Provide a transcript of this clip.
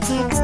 It's.